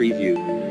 preview.